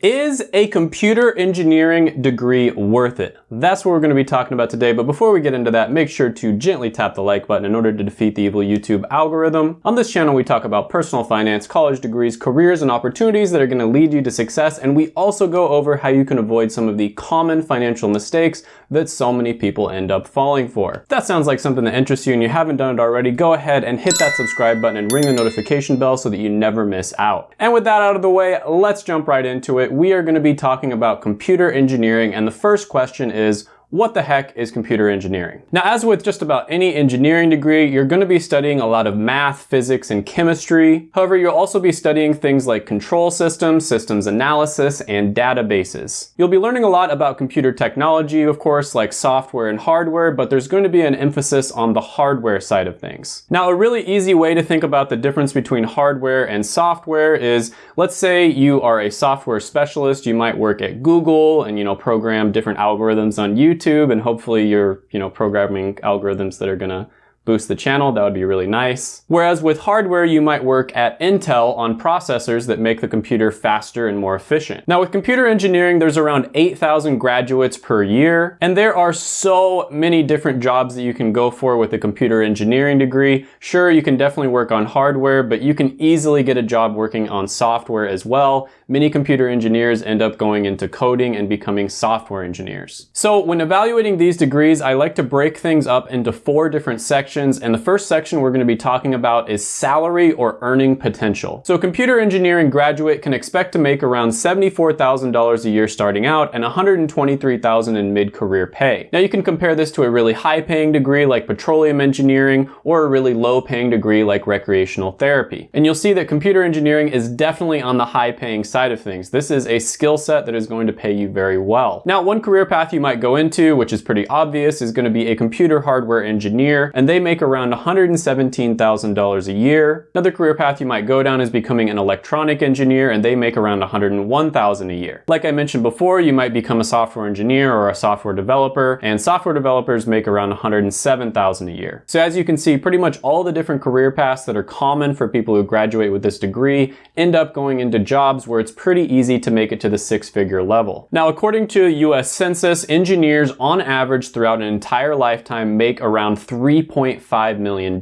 Is a computer engineering degree worth it? That's what we're going to be talking about today, but before we get into that, make sure to gently tap the like button in order to defeat the evil YouTube algorithm. On this channel, we talk about personal finance, college degrees, careers, and opportunities that are going to lead you to success, and we also go over how you can avoid some of the common financial mistakes that so many people end up falling for. If that sounds like something that interests you and you haven't done it already, go ahead and hit that subscribe button and ring the notification bell so that you never miss out. And with that out of the way, let's jump right into it we are going to be talking about computer engineering and the first question is, what the heck is computer engineering? Now, as with just about any engineering degree, you're going to be studying a lot of math, physics, and chemistry. However, you'll also be studying things like control systems, systems analysis, and databases. You'll be learning a lot about computer technology, of course, like software and hardware, but there's going to be an emphasis on the hardware side of things. Now, a really easy way to think about the difference between hardware and software is, let's say you are a software specialist, you might work at Google and, you know, program different algorithms on YouTube YouTube and hopefully you're, you know, programming algorithms that are gonna boost the channel, that would be really nice. Whereas with hardware, you might work at Intel on processors that make the computer faster and more efficient. Now with computer engineering, there's around 8,000 graduates per year, and there are so many different jobs that you can go for with a computer engineering degree. Sure, you can definitely work on hardware, but you can easily get a job working on software as well. Many computer engineers end up going into coding and becoming software engineers. So when evaluating these degrees, I like to break things up into four different sections sections, and the first section we're gonna be talking about is salary or earning potential. So a computer engineering graduate can expect to make around $74,000 a year starting out and $123,000 in mid-career pay. Now you can compare this to a really high-paying degree like petroleum engineering or a really low-paying degree like recreational therapy. And you'll see that computer engineering is definitely on the high-paying side of things. This is a skill set that is going to pay you very well. Now, one career path you might go into, which is pretty obvious, is gonna be a computer hardware engineer, and they make around $117,000 a year. Another career path you might go down is becoming an electronic engineer and they make around $101,000 a year. Like I mentioned before, you might become a software engineer or a software developer and software developers make around $107,000 a year. So as you can see, pretty much all the different career paths that are common for people who graduate with this degree end up going into jobs where it's pretty easy to make it to the six figure level. Now, according to US Census, engineers on average throughout an entire lifetime make around 3.5 $2.5 million,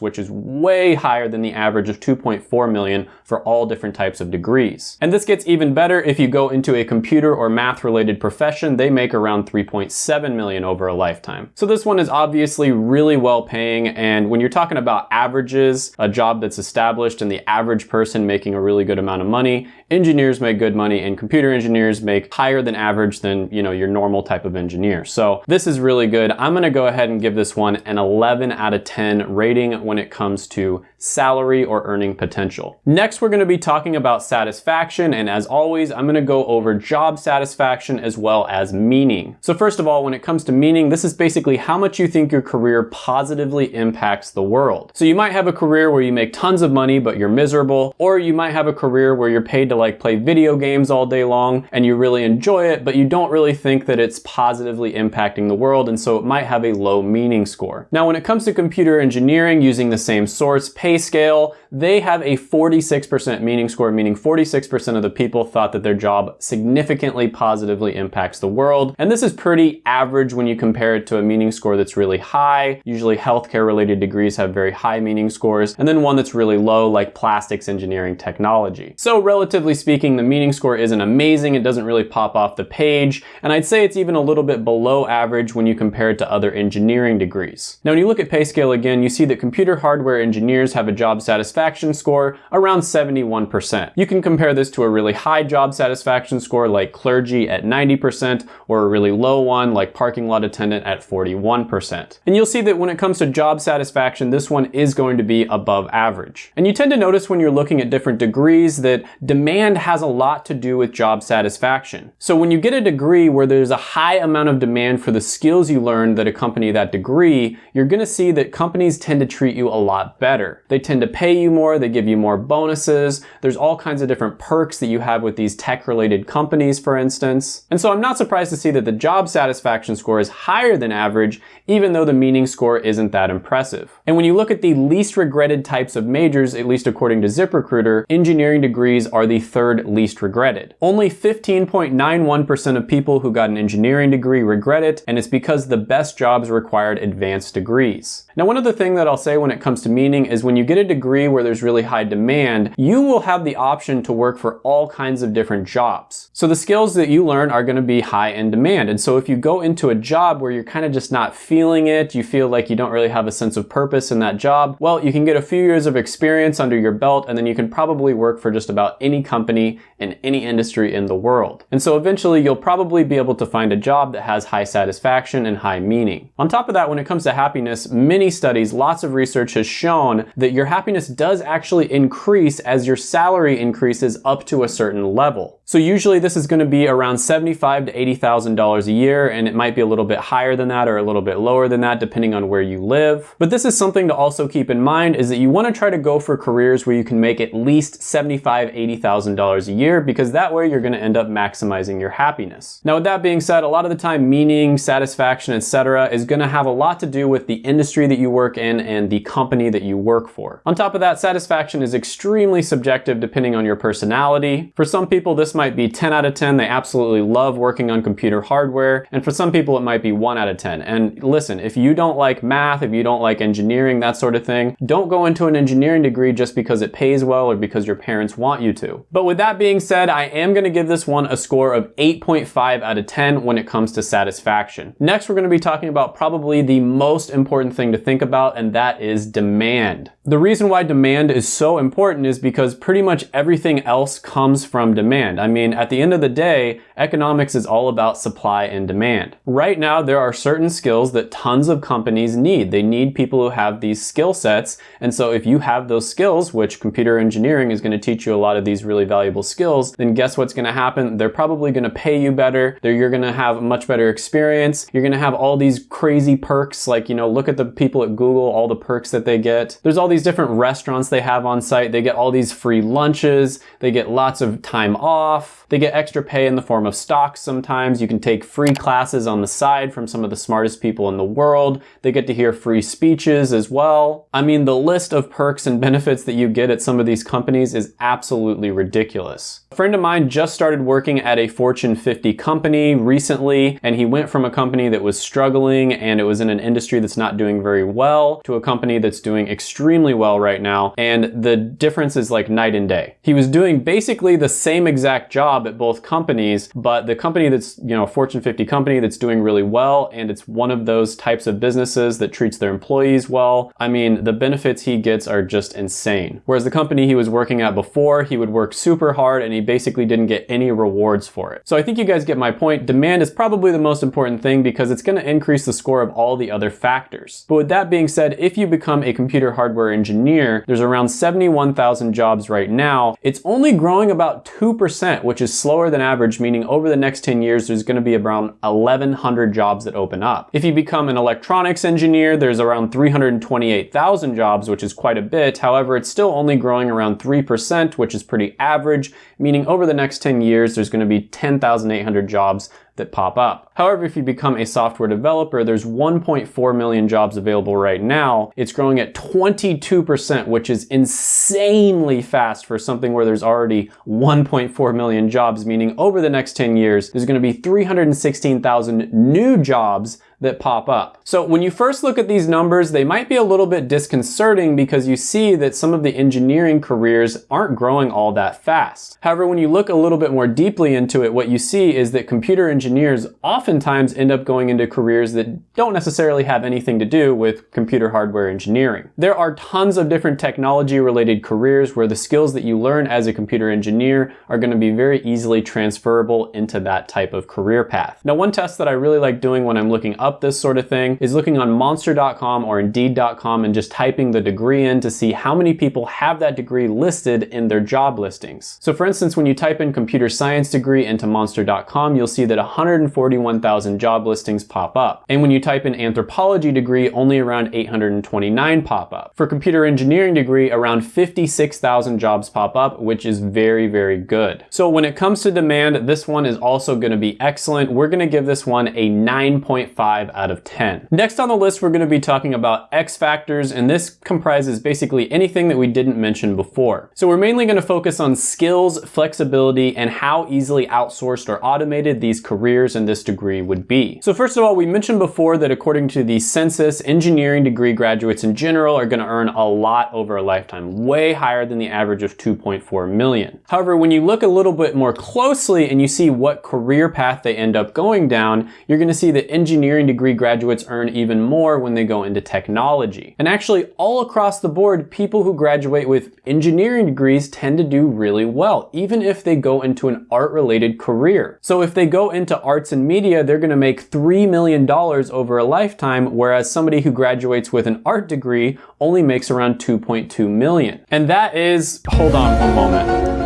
which is way higher than the average of 2.4 million for all different types of degrees. And this gets even better if you go into a computer or math related profession, they make around 3.7 million over a lifetime. So this one is obviously really well paying. And when you're talking about averages, a job that's established and the average person making a really good amount of money, engineers make good money and computer engineers make higher than average than, you know, your normal type of engineer. So this is really good. I'm gonna go ahead and give this one an 11 out of 10 rating when it comes to salary or earning potential. Next, we're gonna be talking about satisfaction. And as always, I'm gonna go over job satisfaction as well as meaning. So first of all, when it comes to meaning, this is basically how much you think your career positively impacts the world. So you might have a career where you make tons of money, but you're miserable, or you might have a career where you're paid to like play video games all day long and you really enjoy it, but you don't really think that it's positively impacting the world. And so it might have a low meaning score. Now, when it comes to computer engineering using the same source, PayScale, they have a 46% meaning score, meaning 46% of the people thought that their job significantly positively impacts the world. And this is pretty average when you compare it to a meaning score that's really high. Usually healthcare related degrees have very high meaning scores, and then one that's really low like plastics engineering technology. So relatively relatively speaking, the meaning score isn't amazing. It doesn't really pop off the page. And I'd say it's even a little bit below average when you compare it to other engineering degrees. Now, when you look at PayScale again, you see that computer hardware engineers have a job satisfaction score around 71%. You can compare this to a really high job satisfaction score like clergy at 90% or a really low one like parking lot attendant at 41%. And you'll see that when it comes to job satisfaction, this one is going to be above average. And you tend to notice when you're looking at different degrees that demand has a lot to do with job satisfaction. So when you get a degree where there's a high amount of demand for the skills you learned that accompany that degree, you're gonna see that companies tend to treat you a lot better. They tend to pay you more, they give you more bonuses, there's all kinds of different perks that you have with these tech-related companies, for instance. And so I'm not surprised to see that the job satisfaction score is higher than average, even though the meaning score isn't that impressive. And when you look at the least regretted types of majors, at least according to ZipRecruiter, engineering degrees are the third least regretted. Only 15.91% of people who got an engineering degree regret it, and it's because the best jobs required advanced degrees. Now, one other thing that I'll say when it comes to meaning is when you get a degree where there's really high demand, you will have the option to work for all kinds of different jobs. So the skills that you learn are gonna be high in demand. And so if you go into a job where you're kind of just not feeling it, you feel like you don't really have a sense of purpose in that job, well, you can get a few years of experience under your belt and then you can probably work for just about any company in any industry in the world. And so eventually you'll probably be able to find a job that has high satisfaction and high meaning. On top of that, when it comes to happiness, many many studies, lots of research has shown that your happiness does actually increase as your salary increases up to a certain level. So usually this is gonna be around 75 to $80,000 a year, and it might be a little bit higher than that or a little bit lower than that, depending on where you live. But this is something to also keep in mind is that you wanna try to go for careers where you can make at least $75,000, $80,000 a year, because that way you're gonna end up maximizing your happiness. Now with that being said, a lot of the time meaning, satisfaction, etc., is gonna have a lot to do with the industry that you work in and the company that you work for. On top of that, satisfaction is extremely subjective depending on your personality. For some people, this might be 10 out of 10. They absolutely love working on computer hardware. And for some people, it might be 1 out of 10. And listen, if you don't like math, if you don't like engineering, that sort of thing, don't go into an engineering degree just because it pays well or because your parents want you to. But with that being said, I am going to give this one a score of 8.5 out of 10 when it comes to satisfaction. Next, we're going to be talking about probably the most important thing to think about, and that is demand. The reason why demand is so important is because pretty much everything else comes from demand. I mean, at the end of the day, economics is all about supply and demand. Right now, there are certain skills that tons of companies need. They need people who have these skill sets. And so if you have those skills, which computer engineering is gonna teach you a lot of these really valuable skills, then guess what's gonna happen? They're probably gonna pay you better. They're, you're gonna have a much better experience. You're gonna have all these crazy perks, like, you know, look at the people at Google, all the perks that they get. There's all these different restaurants they have on site. They get all these free lunches. They get lots of time off. They get extra pay in the form of stocks sometimes. You can take free classes on the side from some of the smartest people in the world. They get to hear free speeches as well. I mean, the list of perks and benefits that you get at some of these companies is absolutely ridiculous. Friend of mine just started working at a Fortune 50 company recently, and he went from a company that was struggling and it was in an industry that's not doing very well to a company that's doing extremely well right now. And the difference is like night and day. He was doing basically the same exact job at both companies, but the company that's, you know, a Fortune 50 company that's doing really well and it's one of those types of businesses that treats their employees well, I mean, the benefits he gets are just insane. Whereas the company he was working at before, he would work super hard and he basically didn't get any rewards for it. So I think you guys get my point. Demand is probably the most important thing because it's going to increase the score of all the other factors. But with that being said, if you become a computer hardware engineer, there's around 71,000 jobs right now. It's only growing about 2%, which is is slower than average, meaning over the next 10 years, there's gonna be around 1,100 jobs that open up. If you become an electronics engineer, there's around 328,000 jobs, which is quite a bit. However, it's still only growing around 3%, which is pretty average, meaning over the next 10 years, there's gonna be 10,800 jobs that pop up. However, if you become a software developer, there's 1.4 million jobs available right now. It's growing at 22%, which is insanely fast for something where there's already 1.4 million jobs, meaning over the next 10 years, there's gonna be 316,000 new jobs that pop up. So when you first look at these numbers, they might be a little bit disconcerting because you see that some of the engineering careers aren't growing all that fast. However, when you look a little bit more deeply into it, what you see is that computer engineers oftentimes end up going into careers that don't necessarily have anything to do with computer hardware engineering. There are tons of different technology related careers where the skills that you learn as a computer engineer are going to be very easily transferable into that type of career path. Now, one test that I really like doing when I'm looking up this sort of thing is looking on monster.com or indeed.com and just typing the degree in to see how many people have that degree listed in their job listings. So for instance, when you type in computer science degree into monster.com, you'll see that 141,000 job listings pop up. And when you type in anthropology degree, only around 829 pop up. For computer engineering degree, around 56,000 jobs pop up, which is very, very good. So when it comes to demand, this one is also gonna be excellent. We're gonna give this one a 9.5 out of 10. Next on the list, we're gonna be talking about X factors, and this comprises basically anything that we didn't mention before. So we're mainly gonna focus on skills, flexibility, and how easily outsourced or automated these careers in this degree would be. So first of all, we mentioned before that according to the census, engineering degree graduates in general are gonna earn a lot over a lifetime, way higher than the average of 2.4 million. However, when you look a little bit more closely and you see what career path they end up going down, you're gonna see that engineering degree graduates earn even more when they go into technology. And actually all across the board, people who graduate with engineering degrees tend to do really well, even if they go into an art related career. So if they go into arts and media, they're gonna make $3 million over a lifetime, whereas somebody who graduates with an art degree only makes around 2.2 million. And that is, hold on one moment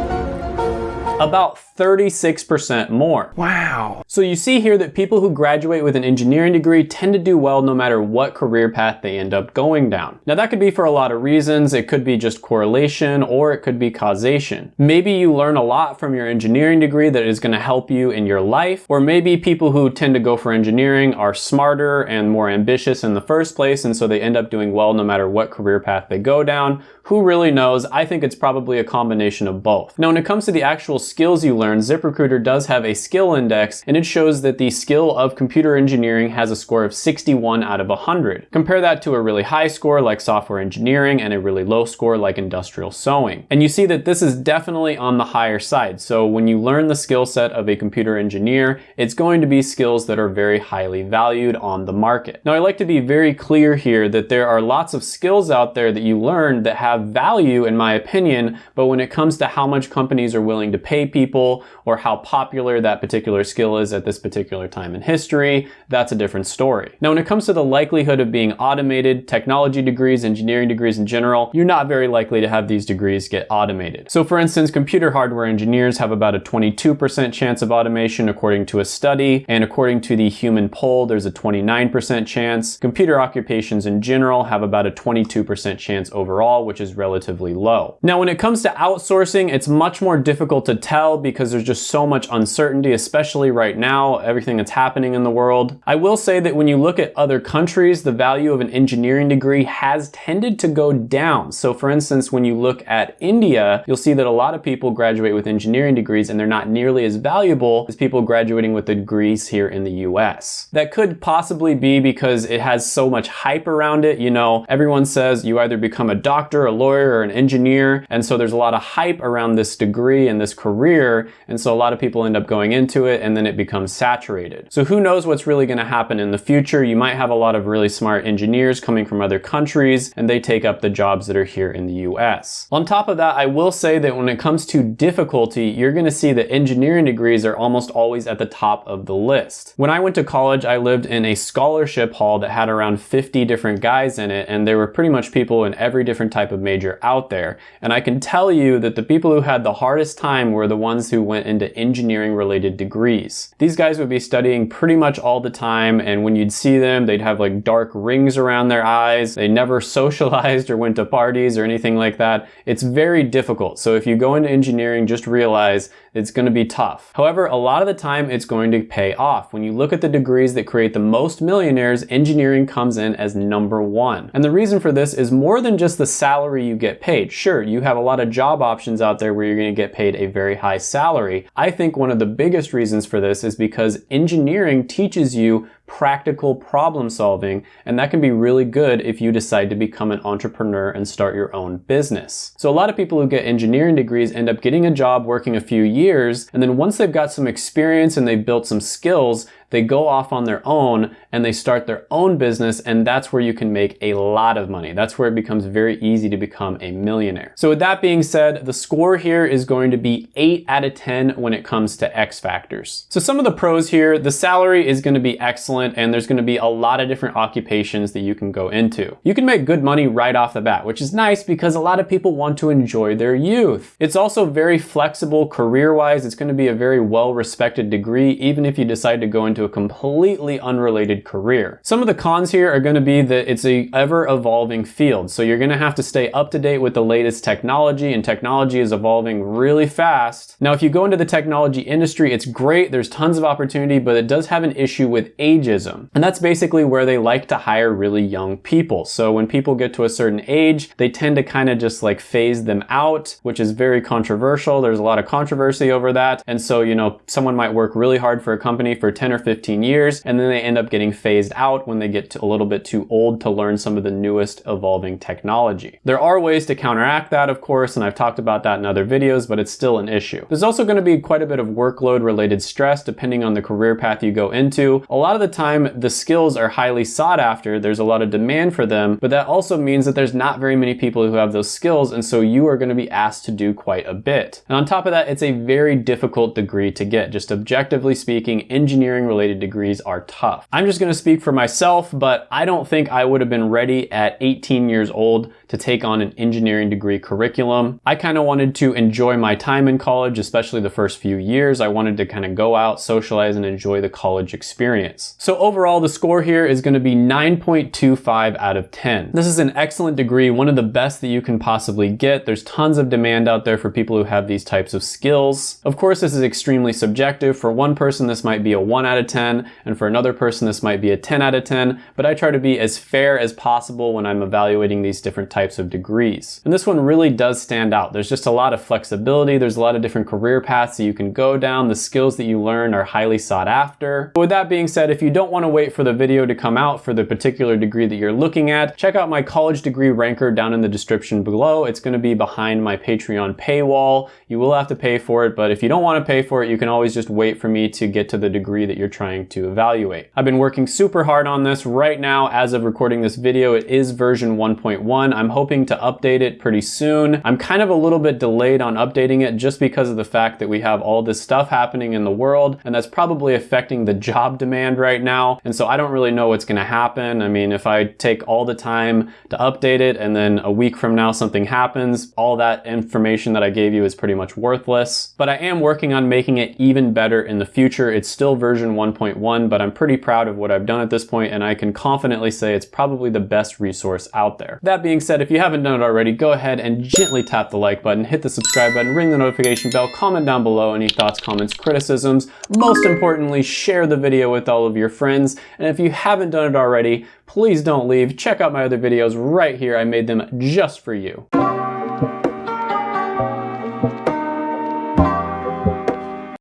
about 36% more. Wow. So you see here that people who graduate with an engineering degree tend to do well no matter what career path they end up going down. Now that could be for a lot of reasons. It could be just correlation or it could be causation. Maybe you learn a lot from your engineering degree that is gonna help you in your life, or maybe people who tend to go for engineering are smarter and more ambitious in the first place and so they end up doing well no matter what career path they go down. Who really knows? I think it's probably a combination of both. Now when it comes to the actual skills you learn, ZipRecruiter does have a skill index and it shows that the skill of computer engineering has a score of 61 out of 100. Compare that to a really high score like software engineering and a really low score like industrial sewing. And you see that this is definitely on the higher side. So when you learn the skill set of a computer engineer, it's going to be skills that are very highly valued on the market. Now I like to be very clear here that there are lots of skills out there that you learn that have value in my opinion, but when it comes to how much companies are willing to pay pay people or how popular that particular skill is at this particular time in history, that's a different story. Now, when it comes to the likelihood of being automated, technology degrees, engineering degrees in general, you're not very likely to have these degrees get automated. So for instance, computer hardware engineers have about a 22% chance of automation according to a study, and according to the human poll, there's a 29% chance. Computer occupations in general have about a 22% chance overall, which is relatively low. Now, when it comes to outsourcing, it's much more difficult to tell because there's just so much uncertainty, especially right now, everything that's happening in the world. I will say that when you look at other countries, the value of an engineering degree has tended to go down. So for instance, when you look at India, you'll see that a lot of people graduate with engineering degrees and they're not nearly as valuable as people graduating with degrees here in the US. That could possibly be because it has so much hype around it. You know, everyone says you either become a doctor, a lawyer, or an engineer. And so there's a lot of hype around this degree and this career. And so a lot of people end up going into it and then it becomes saturated. So who knows what's really gonna happen in the future? You might have a lot of really smart engineers coming from other countries and they take up the jobs that are here in the US. On top of that, I will say that when it comes to difficulty, you're gonna see that engineering degrees are almost always at the top of the list. When I went to college, I lived in a scholarship hall that had around 50 different guys in it and there were pretty much people in every different type of major out there. And I can tell you that the people who had the hardest time were the ones who went into engineering related degrees. These guys would be studying pretty much all the time and when you'd see them, they'd have like dark rings around their eyes. They never socialized or went to parties or anything like that. It's very difficult. So if you go into engineering, just realize it's gonna be tough. However, a lot of the time it's going to pay off. When you look at the degrees that create the most millionaires, engineering comes in as number one. And the reason for this is more than just the salary you get paid. Sure, you have a lot of job options out there where you're gonna get paid a very high salary. I think one of the biggest reasons for this is because engineering teaches you practical problem solving, and that can be really good if you decide to become an entrepreneur and start your own business. So a lot of people who get engineering degrees end up getting a job working a few years, and then once they've got some experience and they've built some skills, they go off on their own and they start their own business and that's where you can make a lot of money. That's where it becomes very easy to become a millionaire. So with that being said, the score here is going to be 8 out of 10 when it comes to X factors. So some of the pros here, the salary is going to be excellent and there's going to be a lot of different occupations that you can go into. You can make good money right off the bat, which is nice because a lot of people want to enjoy their youth. It's also very flexible career-wise. It's going to be a very well-respected degree, even if you decide to go into a completely unrelated career. Some of the cons here are going to be that it's a ever-evolving field. So you're going to have to stay up to date with the latest technology and technology is evolving really fast. Now, if you go into the technology industry, it's great. There's tons of opportunity, but it does have an issue with ageism. And that's basically where they like to hire really young people. So when people get to a certain age, they tend to kind of just like phase them out, which is very controversial. There's a lot of controversy over that. And so, you know, someone might work really hard for a company for 10 or 15 years, and then they end up getting phased out when they get a little bit too old to learn some of the newest evolving technology. There are ways to counteract that, of course, and I've talked about that in other videos, but it's still an issue. There's also going to be quite a bit of workload related stress depending on the career path you go into. A lot of the time, the skills are highly sought after. There's a lot of demand for them, but that also means that there's not very many people who have those skills, and so you are going to be asked to do quite a bit. And on top of that, it's a very difficult degree to get. Just objectively speaking, engineering related degrees are tough. I'm just going to speak for myself, but I don't think I would have been ready at 18 years old to take on an engineering degree curriculum. I kind of wanted to enjoy my time in college, especially the first few years. I wanted to kind of go out, socialize, and enjoy the college experience. So overall, the score here is going to be 9.25 out of 10. This is an excellent degree, one of the best that you can possibly get. There's tons of demand out there for people who have these types of skills. Of course, this is extremely subjective. For one person, this might be a 1 out of 10, and for another person, this might be a 10 out of 10, but I try to be as fair as possible when I'm evaluating these different types of degrees. And this one really does stand out. There's just a lot of flexibility. There's a lot of different career paths that you can go down. The skills that you learn are highly sought after. But with that being said, if you don't want to wait for the video to come out for the particular degree that you're looking at, check out my college degree ranker down in the description below. It's going to be behind my Patreon paywall. You will have to pay for it, but if you don't want to pay for it, you can always just wait for me to get to the degree that you're trying to evaluate. I've been working super hard on this right now. As of recording this video, it is version 1.1. I'm hoping to update it pretty soon. I'm kind of a little bit delayed on updating it just because of the fact that we have all this stuff happening in the world and that's probably affecting the job demand right now. And so I don't really know what's gonna happen. I mean, if I take all the time to update it and then a week from now something happens, all that information that I gave you is pretty much worthless. But I am working on making it even better in the future. It's still version 1.1, but I'm pretty proud of what I've done at this point and I can confidently say it's probably the best resource out there. That being said, if you haven't done it already, go ahead and gently tap the like button, hit the subscribe button, ring the notification bell, comment down below any thoughts, comments, criticisms. Most importantly, share the video with all of your friends. And if you haven't done it already, please don't leave. Check out my other videos right here. I made them just for you.